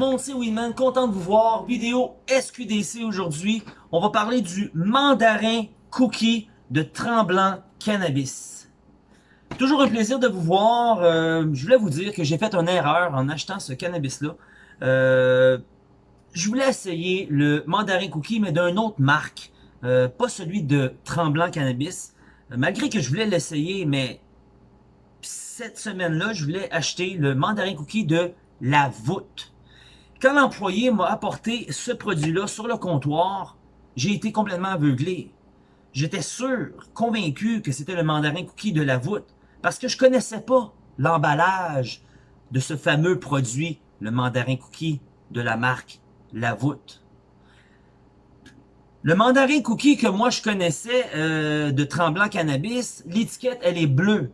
monde, c'est Winman, content de vous voir. Vidéo SQDC aujourd'hui. On va parler du mandarin cookie de Tremblant Cannabis. Toujours un plaisir de vous voir. Euh, je voulais vous dire que j'ai fait une erreur en achetant ce cannabis-là. Euh, je voulais essayer le mandarin cookie, mais d'une autre marque. Euh, pas celui de Tremblant Cannabis. malgré que je voulais l'essayer, mais cette semaine-là, je voulais acheter le mandarin cookie de La Voûte. Quand l'employé m'a apporté ce produit-là sur le comptoir, j'ai été complètement aveuglé. J'étais sûr, convaincu que c'était le mandarin cookie de La Voûte, parce que je connaissais pas l'emballage de ce fameux produit, le mandarin cookie de la marque La Voûte. Le mandarin cookie que moi je connaissais euh, de Tremblant Cannabis, l'étiquette elle est bleue.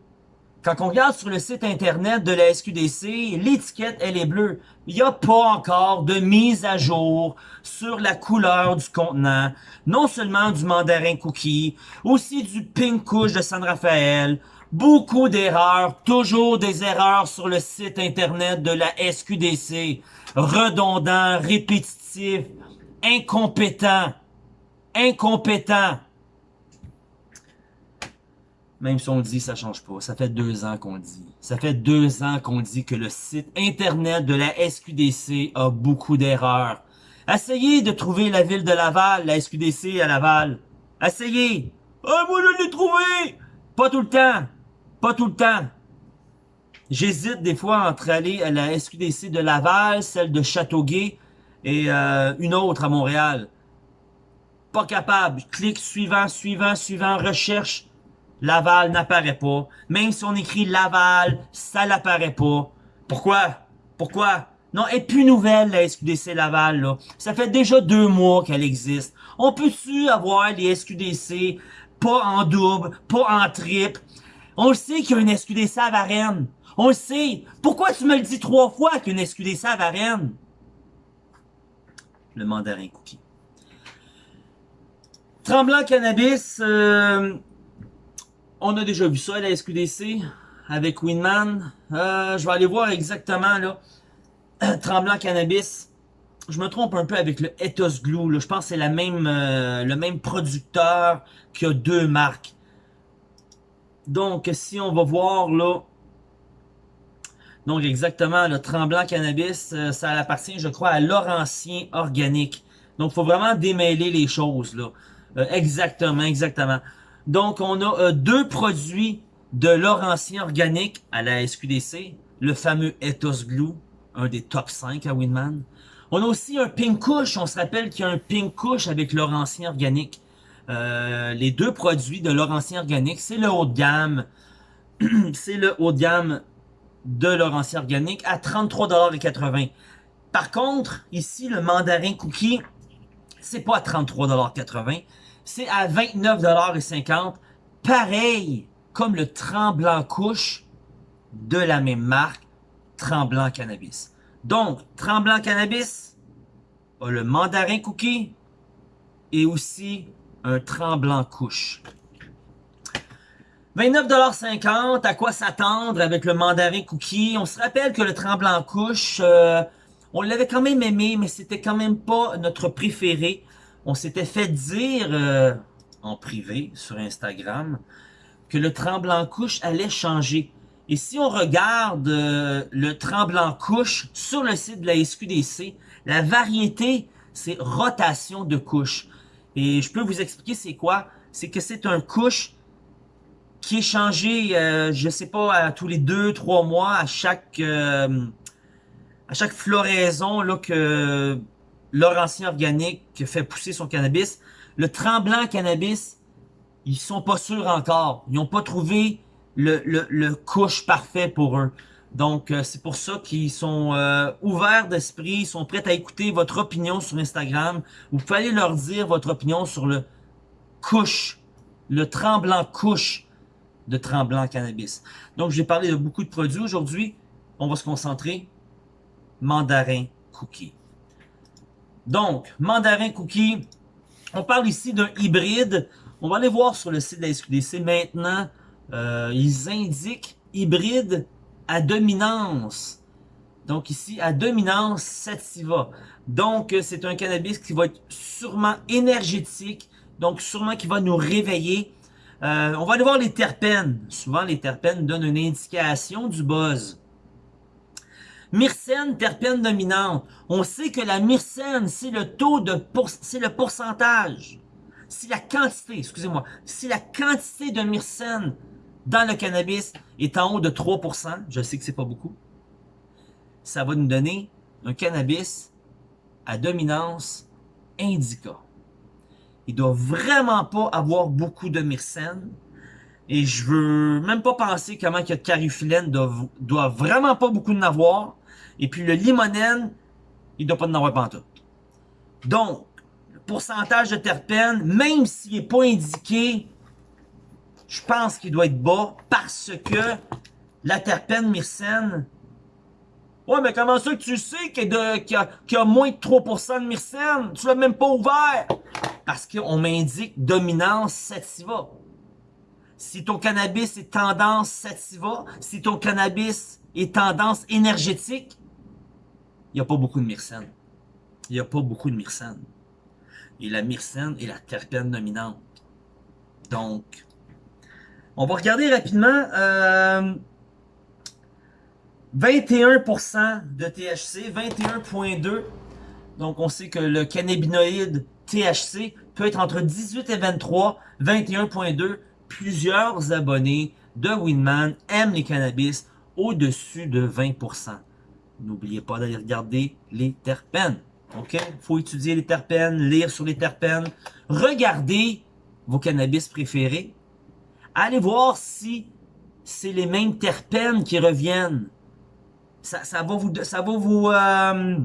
Quand on regarde sur le site internet de la SQDC, l'étiquette, elle est bleue. Il n'y a pas encore de mise à jour sur la couleur du contenant, non seulement du mandarin cookie, aussi du pink couche de San Rafael, beaucoup d'erreurs, toujours des erreurs sur le site internet de la SQDC, redondant, répétitif, incompétent, incompétent. Même si on dit, ça change pas. Ça fait deux ans qu'on dit. Ça fait deux ans qu'on dit que le site internet de la SQDC a beaucoup d'erreurs. Essayez de trouver la ville de Laval, la SQDC à Laval. Essayez. Ah, moi je l'ai trouvé! Pas tout le temps. Pas tout le temps. J'hésite des fois entre aller à la SQDC de Laval, celle de Châteauguay et euh, une autre à Montréal. Pas capable. Clique suivant, suivant, suivant, recherche. Laval n'apparaît pas. Même si on écrit Laval, ça n'apparaît pas. Pourquoi? Pourquoi? Non, elle est plus nouvelle, la SQDC Laval, là. Ça fait déjà deux mois qu'elle existe. On peut-tu avoir les SQDC pas en double, pas en triple? On le sait qu'il y a une SQDC à Varennes. On le sait. Pourquoi tu me le dis trois fois qu'il y a une SQDC à Varennes? Le mandarin cookie. Tremblant Cannabis, euh, on a déjà vu ça à la SQDC avec Winman. Euh, je vais aller voir exactement là. Tremblant Cannabis. Je me trompe un peu avec le Ethos Glue. Je pense que c'est la même, euh, le même producteur qui a deux marques. Donc, si on va voir là. Donc, exactement, le Tremblant Cannabis, euh, ça appartient, je crois, à Laurentien Organique. Donc, faut vraiment démêler les choses là. exactement, exactement. Donc, on a euh, deux produits de Laurentien Organique à la SQDC. Le fameux Ethos Glue, un des top 5 à Winman. On a aussi un Pink Kush. On se rappelle qu'il y a un Pink Kush avec Laurentien Organique. Euh, les deux produits de Laurentien Organique, c'est le haut de gamme. c'est le haut de gamme de Laurentien Organique à 33,80$. Par contre, ici, le mandarin cookie, c'est pas à 33,80$, c'est à 29,50$. Pareil comme le Tremblant Couche de la même marque, Tremblant Cannabis. Donc, Tremblant Cannabis a le Mandarin Cookie et aussi un Tremblant Couche. 29,50$, à quoi s'attendre avec le Mandarin Cookie? On se rappelle que le Tremblant Couche, euh, on l'avait quand même aimé, mais c'était quand même pas notre préféré on s'était fait dire euh, en privé sur Instagram que le tremblant couche allait changer. Et si on regarde euh, le tremblant couche sur le site de la SQDC, la variété, c'est rotation de couche. Et je peux vous expliquer c'est quoi. C'est que c'est un couche qui est changé, euh, je sais pas, à tous les deux, trois mois, à chaque à chaque floraison là que Laurentien Organique qui fait pousser son cannabis. Le Tremblant Cannabis, ils sont pas sûrs encore. Ils n'ont pas trouvé le, le, couche parfait pour eux. Donc, euh, c'est pour ça qu'ils sont euh, ouverts d'esprit, ils sont prêts à écouter votre opinion sur Instagram. Vous pouvez leur dire votre opinion sur le couche, le tremblant couche de tremblant cannabis. Donc, j'ai parlé de beaucoup de produits aujourd'hui. On va se concentrer. Mandarin cookie. Donc, mandarin cookie, on parle ici d'un hybride. On va aller voir sur le site de la SQDC maintenant. Euh, ils indiquent hybride à dominance. Donc ici, à dominance sativa. Donc, c'est un cannabis qui va être sûrement énergétique, donc sûrement qui va nous réveiller. Euh, on va aller voir les terpènes. Souvent, les terpènes donnent une indication du buzz. Myrcène, terpène dominante. On sait que la myrcène, c'est le taux de c'est le pourcentage. Si la quantité, excusez-moi, si la quantité de myrcène dans le cannabis est en haut de 3%, je sais que c'est pas beaucoup, ça va nous donner un cannabis à dominance indica. Il doit vraiment pas avoir beaucoup de myrcène. Et je veux même pas penser comment que le carifilène doit, doit vraiment pas beaucoup en avoir. Et puis le limonène, il doit pas en avoir pantoute. Donc, le pourcentage de terpènes, même s'il n'est pas indiqué, je pense qu'il doit être bas parce que la terpène myrcène Ouais, mais comment ça que tu sais qu'il y, y, a moins de 3% de myrcène? Tu l'as même pas ouvert! Parce qu'on m'indique dominance sativa. Si ton cannabis est tendance sativa, si ton cannabis est tendance énergétique, il n'y a pas beaucoup de myrcène. Il n'y a pas beaucoup de myrcène. Et la myrcène est la terpène dominante. Donc, on va regarder rapidement... Euh, 21% de THC, 21.2. Donc, on sait que le cannabinoïde THC peut être entre 18 et 23, 21.2. Plusieurs abonnés de Winman aiment les cannabis au-dessus de 20%. N'oubliez pas d'aller regarder les terpènes. OK? faut étudier les terpènes, lire sur les terpènes. Regardez vos cannabis préférés. Allez voir si c'est les mêmes terpènes qui reviennent ça, va vous, ça va vous, euh,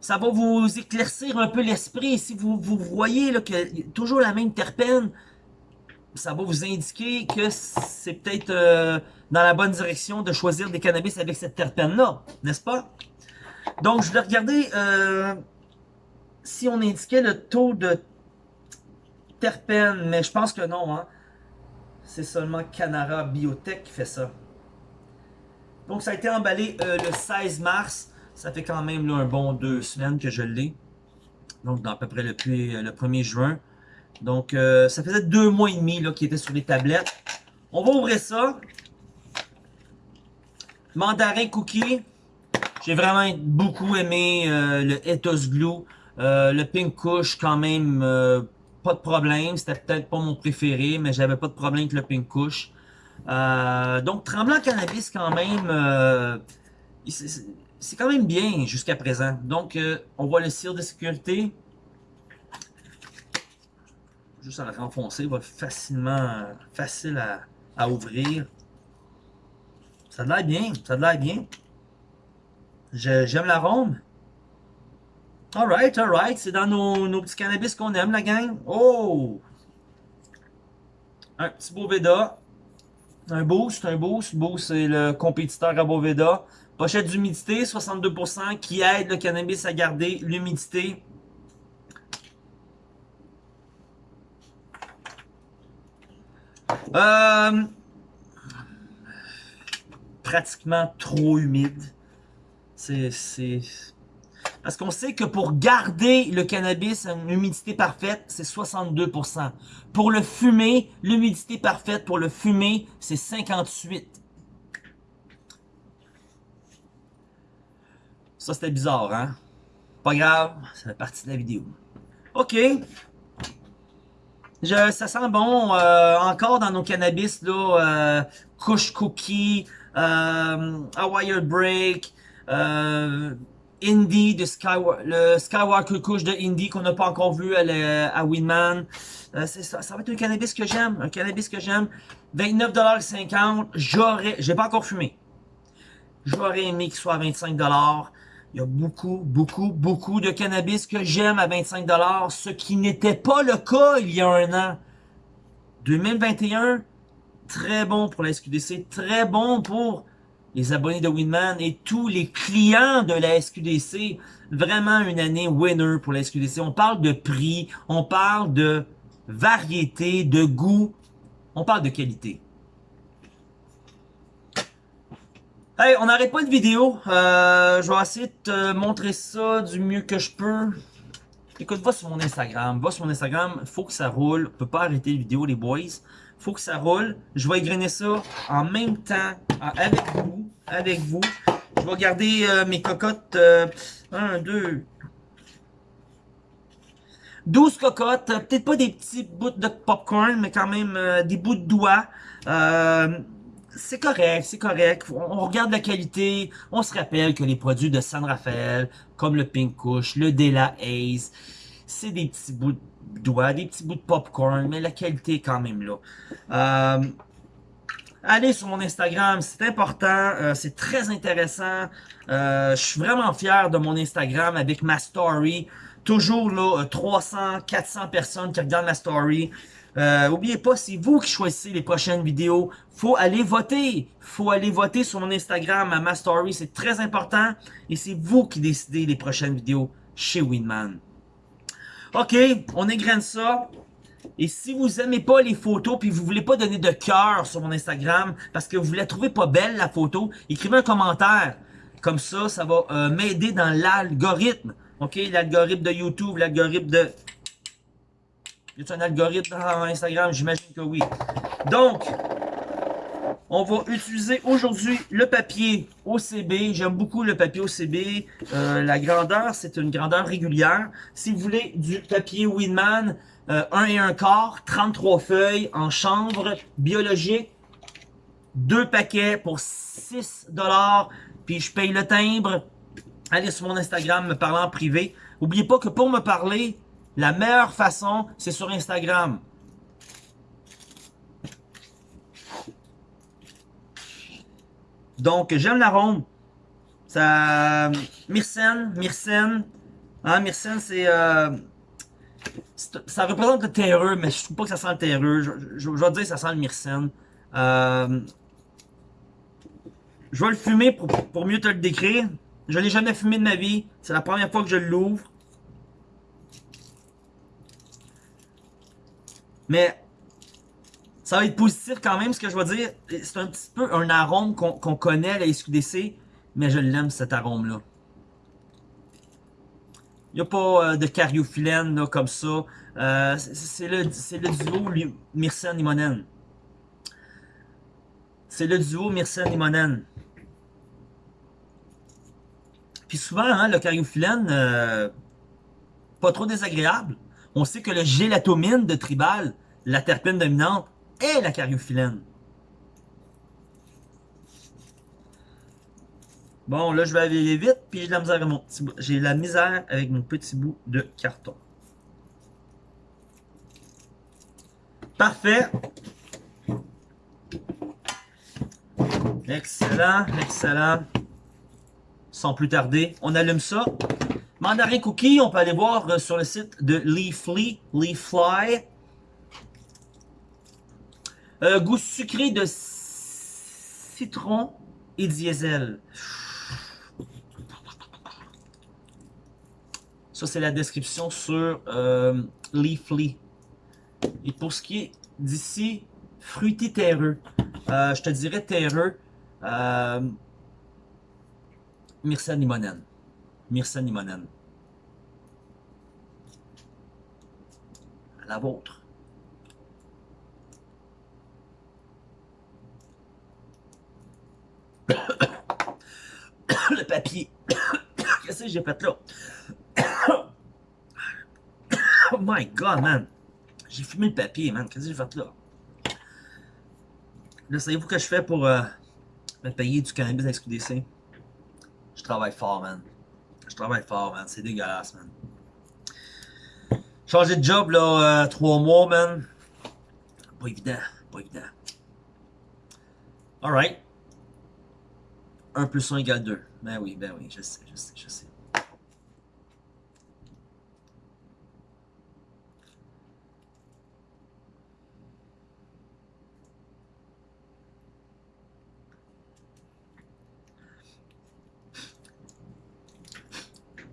ça va vous éclaircir un peu l'esprit. Si vous, voyez que toujours la même terpène, ça va vous indiquer que c'est peut-être euh, dans la bonne direction de choisir des cannabis avec cette terpène-là, n'est-ce pas? Donc, je vais regarder euh, si on indiquait le taux de terpène, mais je pense que non. Hein? C'est seulement Canara Biotech qui fait ça. Donc, ça a été emballé euh, le 16 mars. Ça fait quand même un bon deux semaines que je l'ai. Donc, dans à peu près le, le 1er juin. Donc, euh, ça faisait deux mois et demi qu'il était sur les tablettes. On va ouvrir ça. Mandarin Cookie. J'ai vraiment beaucoup aimé euh, le Ethos Glue. le Pink Kush, quand même, pas de problème. C'était peut-être pas mon préféré, mais j'avais pas de problème avec le Pink Kush. Euh, donc, Tremblant Cannabis, quand même, euh, c'est quand même bien jusqu'à présent. Donc, euh, on voit le cire de sécurité. Juste à le renfoncer, va facilement, facile à, ouvrir. Ça a l'air bien, ça a l'air bien. J'aime l'arôme. Alright, alright, c'est dans nos, nos, petits cannabis qu'on aime, la gang. Oh! Un petit beau Veda. Un boost, un boost. Boost, c'est le compétiteur à Boveda. Pochette d'humidité, 62%, qui aide le cannabis à garder l'humidité. Euh, pratiquement trop humide. C'est parce qu'on sait que pour garder le cannabis à une humidité parfaite, c'est 62%. Pour le fumer, l'humidité parfaite pour le fumer, c'est 58%. Ça, c'était bizarre, hein? Pas grave, ça fait partie de la vidéo. OK. Je, ça sent bon. Euh, encore dans nos cannabis, là, euh, Kush Cookie, euh, Hawaii Break, euh, Indie, de le Skywalker Kush de Indie qu'on n'a pas encore vu à, à Winman. Euh, ça, ça, va être un cannabis que j'aime, un cannabis que j'aime. 29,50$, j'aurais, j'ai pas encore fumé. J'aurais aimé qu'il soit à 25$. Il y a beaucoup, beaucoup, beaucoup de cannabis que j'aime à 25$, ce qui n'était pas le cas il y a un an. 2021, très bon pour la SQDC, très bon pour les abonnés de Winman et tous les clients de la SQDC. Vraiment une année winner pour la SQDC. On parle de prix, on parle de variété, de goût, on parle de qualité. Hey, on n'arrête pas de vidéo. Euh, je vais essayer de te montrer ça du mieux que je peux. Écoute, va sur mon Instagram. Va sur mon Instagram. Faut que ça roule. On peut pas arrêter les vidéos, les boys. Faut que ça roule. Je vais égrainer ça en même temps avec vous. Avec vous. Je vais garder euh, mes cocottes. Euh, 1, 2, 12 cocottes, peut-être pas des petits bouts de popcorn, mais quand même euh, des bouts de doigts. Euh, c'est correct, c'est correct. On, regarde la qualité. On se rappelle que les produits de San Rafael, comme le Pink Kush, le Dela Ace, c'est des petits bouts de doigts, des petits bouts de popcorn, mais la qualité est quand même là. Euh, allez sur mon Instagram, c'est important, euh, c'est très intéressant. Euh, je suis vraiment fier de mon Instagram avec ma story. Toujours là, 300, 400 personnes qui regardent ma story. Euh, oubliez pas, c'est vous qui choisissez les prochaines vidéos. Faut aller voter. Faut aller voter sur mon Instagram, à ma story. C'est très important. Et c'est vous qui décidez les prochaines vidéos chez Winman. OK, on égrène ça. Et si vous aimez pas les photos puis vous voulez pas donner de cœur sur mon Instagram parce que vous la trouvez pas belle la photo, écrivez un commentaire. Comme ça, ça va euh, m'aider dans l'algorithme. OK, l'algorithme de YouTube, l'algorithme de y a un algorithme dans Instagram? J'imagine que oui. Donc, on va utiliser aujourd'hui le papier OCB. J'aime beaucoup le papier OCB. Euh, la grandeur, c'est une grandeur régulière. Si vous voulez du papier Winman, euh, 1 et 1 quart, 33 feuilles en chanvre biologique, deux paquets pour 6 dollars. Puis je paye le timbre. Allez sur mon Instagram, me parler en privé. N'oubliez pas que pour me parler, la meilleure façon, c'est sur Instagram. Donc, j'aime l'arôme. Ça... Myrcène, myrcène. Hein, myrcène, c'est... Euh, ça représente le terreux, mais je trouve pas que ça sent le terreux. Je, vais dire que ça sent le myrcène. Euh, je vais le fumer pour, pour mieux te le décrire. Je l'ai jamais fumé de ma vie. C'est la première fois que je l'ouvre. Mais ça va être positif quand même, ce que je vais dire. C'est un petit peu un arôme qu'on connaît à la SQDC, mais je l'aime cet arôme-là. Il n'y a pas euh, de cariophyllène comme ça. Euh, c'est le, le, duo myrcène-limonène. C'est le duo myrcène-limonène. Puis souvent, hein, le cariophyllène, euh, pas trop désagréable on sait que le gélatomine de tribal, la terpène dominante, est la cariophyllène. Bon, là, je vais aller vite, puis j'ai la misère avec mon petit J'ai la misère avec mon petit bout de carton. Parfait. Excellent, excellent. Sans plus tarder, on allume ça. Mandarin Cookie, on peut aller voir euh, sur le site de Leafly, Leafly. Euh, goût sucré de citron et diesel. Ça, c'est la description sur euh, Leafly. Et pour ce qui est d'ici, fruité terreux. je te dirais terreux. Euh, Myrcène limonène. Myrcène limonène. la vôtre. le papier. Qu'est-ce que j'ai fait là? oh my god, man. J'ai fumé le papier, man. Qu'est-ce que j'ai fait là? Là, savez-vous que je fais pour euh, me payer du cannabis à SQDC? Je travaille fort, man. Je travaille fort, man. C'est dégueulasse, man. Changer de job, là, euh, trois mois, man. Pas évident, pas évident. Alright. 1 plus 1 égale 2. Ben oui, ben oui, je sais, je sais, je sais.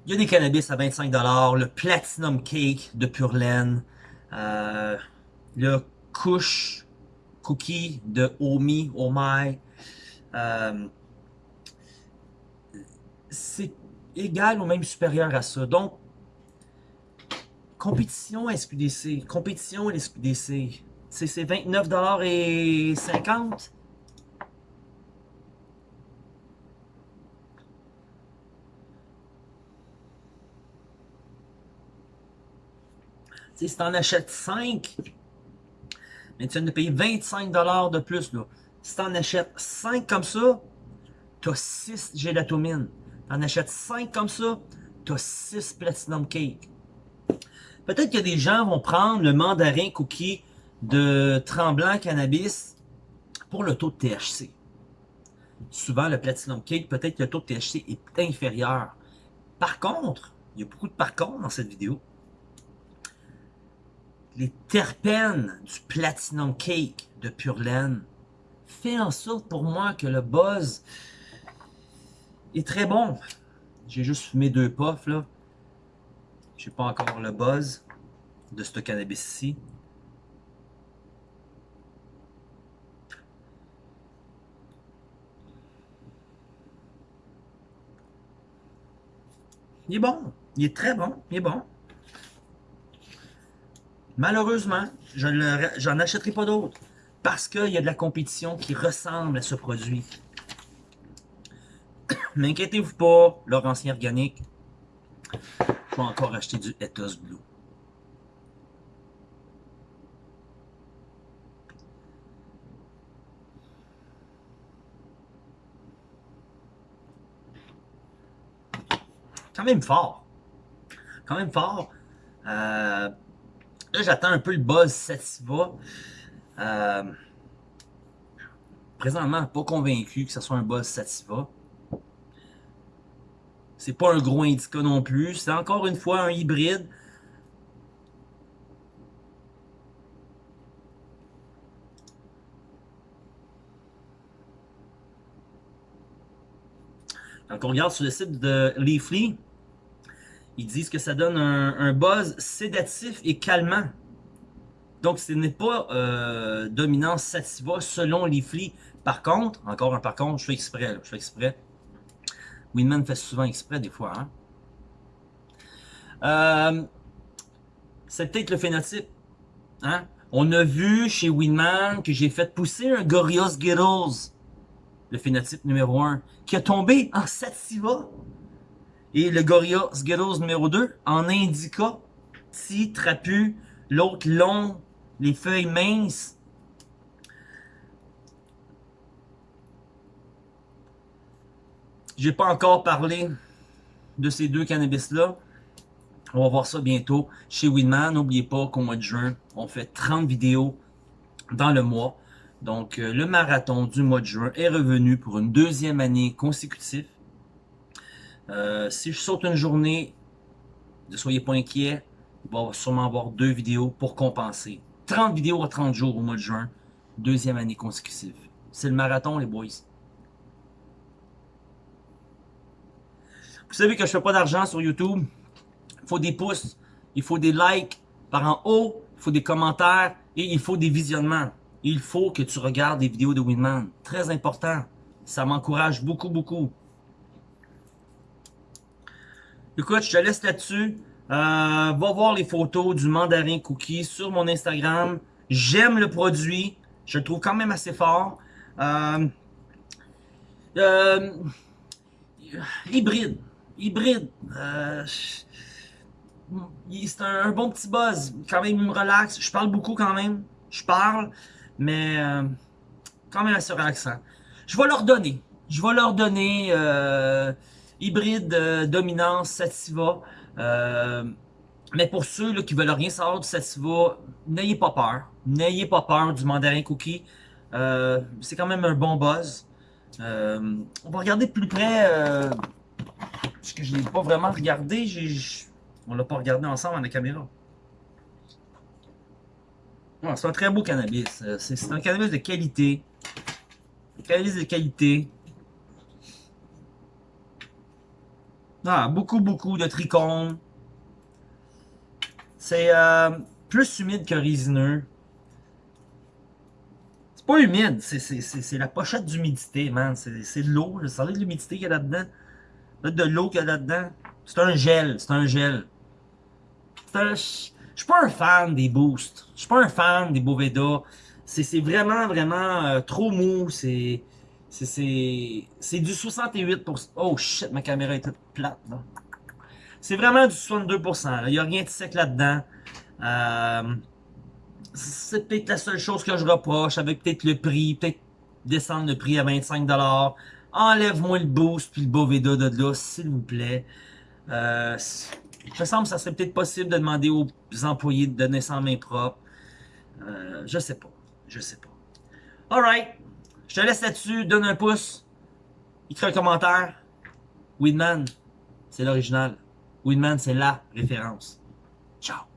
Il y a des cannabis à 25$, le Platinum Cake de Pure Laine, euh, le Kush Cookie de Omi, My, euh, c'est égal ou même supérieur à ça. Donc, compétition SQDC, compétition SQDC, c'est 29,50$. si tu en achètes 5, mais tu viens de payer 25$ de plus. Si tu en achètes 5 comme ça, tu as 6 gélatomines. Tu en achètes 5 comme ça, tu as 6 Platinum Cake. Peut-être que des gens vont prendre le mandarin cookie de Tremblant Cannabis pour le taux de THC. Souvent, le Platinum Cake, peut-être que le taux de THC est inférieur. Par contre, il y a beaucoup de par contre dans cette vidéo les terpènes du Platinum Cake de Pure Laine fait en sorte pour moi que le buzz est très bon. J'ai juste fumé deux puffs là. J'ai pas encore le buzz de ce cannabis-ci. Il est bon. Il est très bon. Il est bon. Malheureusement, je n'en achèterai pas d'autres parce qu'il y a de la compétition qui ressemble à ce produit. Mais inquiétez-vous pas, Laurentien Organique, je vais encore acheter du Ethos Blue. Quand même fort. Quand même fort. Euh, Là, j'attends un peu le buzz Sativa. Euh, présentement, pas convaincu que ce soit un buzz Sativa. C'est pas un gros indica non plus. C'est encore une fois un hybride. Quand on regarde sur le site de Leafly, ils disent que ça donne un, buzz sédatif et calmant. Donc, ce n'est pas euh, dominance sativa selon Leafly. Par contre, encore un par contre, je fais exprès, je fais exprès. Winman fait souvent exprès des fois. Hein? Euh, c'est peut-être le phénotype. Hein? On a vu chez Winman que j'ai fait pousser un Gorilla Skittles, le phénotype numéro 1, qui a tombé en sativa. Et le Gorilla Skittles numéro 2 en indica, petit, trapu, l'autre long, les feuilles minces. J'ai pas encore parlé de ces deux cannabis-là. On va voir ça bientôt chez Winman. N'oubliez pas qu'au mois de juin, on fait 30 vidéos dans le mois. Donc, euh, le marathon du mois de juin est revenu pour une deuxième année consécutive. Euh, si je saute une journée, ne soyez pas inquiets, il va sûrement avoir deux vidéos pour compenser. 30 vidéos à 30 jours au mois de juin, deuxième année consécutive. C'est le marathon, les boys. Vous savez que je fais pas d'argent sur YouTube. Il faut des pouces, il faut des likes par en haut, il faut des commentaires et il faut des visionnements. Il faut que tu regardes des vidéos de Winman. Très important. Ça m'encourage beaucoup, beaucoup. Écoute, je te laisse là-dessus. Euh, va voir les photos du mandarin cookie sur mon Instagram. J'aime le produit. Je le trouve quand même assez fort. Euh, euh, hybride. Hybride. c'est un, bon petit buzz. Quand même, il me relaxe. Je parle beaucoup quand même. Je parle. Mais quand même assez relaxant. Je vais leur donner. Je vais leur donner hybride euh, dominance sativa. Euh, mais pour ceux là, qui veulent rien savoir du sativa, n'ayez pas peur. N'ayez pas peur du mandarin cookie. Euh, c'est quand même un bon buzz. on va regarder plus près. parce que je l'ai pas vraiment regardé. On l'a pas regardé ensemble à la caméra. c'est un très beau cannabis. C'est un cannabis de qualité. Un cannabis de qualité. Ah, beaucoup, beaucoup de trichomes. C'est euh, plus humide que résineux. C'est pas humide, c'est la pochette d'humidité, man. C'est de l'eau, je savais de l'humidité qu'il y a là-dedans. De l'eau qu'il y a là-dedans. C'est un gel, c'est un gel. Je suis pas un fan des boosts. Je suis pas un fan des Boveda. C'est vraiment, vraiment euh, trop mou. C'est c'est- du 68%. Oh shit, ma caméra est toute plate. C'est vraiment du 62%. là. Il y a rien de sec là-dedans. Euh, c'est peut-être la seule chose que je reproche avec peut-être le prix, peut-être descendre le prix à 25$. Enlève-moi le boost puis le Boveda de là, s'il vous plaît. Euh, il me semble que ça serait peut-être possible de demander aux employés de donner en main propre. Euh, je sais pas. Je sais pas. Alright. Je te laisse là-dessus. Donne un pouce. Écris un commentaire. Weedman, c'est l'original. Weedman, c'est la référence. Ciao.